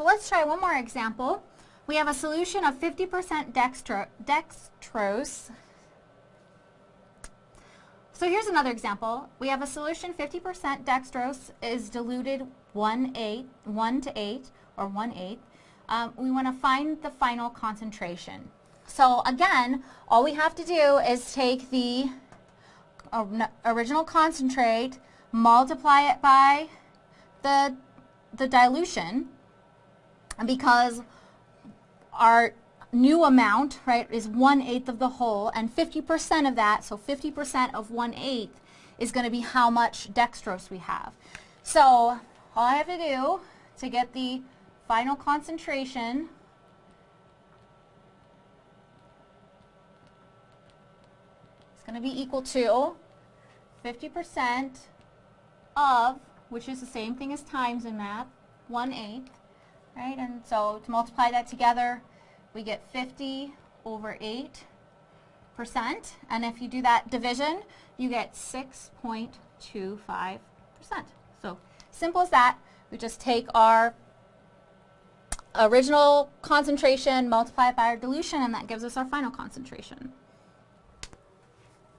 So let's try one more example. We have a solution of 50% dextro dextrose. So here's another example. We have a solution 50% dextrose is diluted 1, 8, 1 to 8 or 1 8. Um, we want to find the final concentration. So again, all we have to do is take the original concentrate, multiply it by the, the dilution, because our new amount, right, is 1 eighth of the whole, and 50% of that, so 50% of 1 eighth is going to be how much dextrose we have. So all I have to do to get the final concentration is going to be equal to 50% of, which is the same thing as times in math, 1 eighth, right? And so to multiply that together, we get 50 over 8 percent. And if you do that division, you get 6.25 percent. So simple as that. We just take our original concentration, multiply it by our dilution, and that gives us our final concentration.